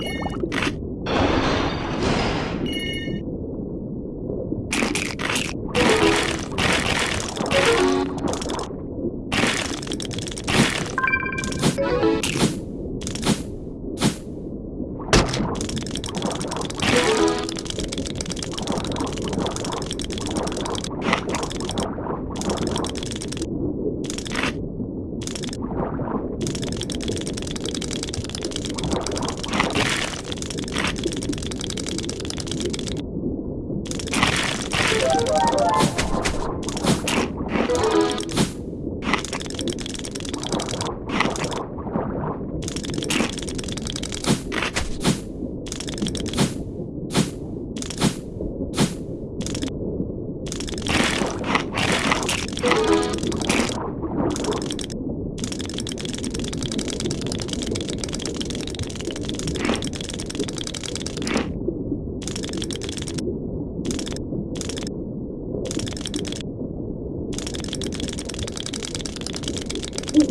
Yeah. Oh,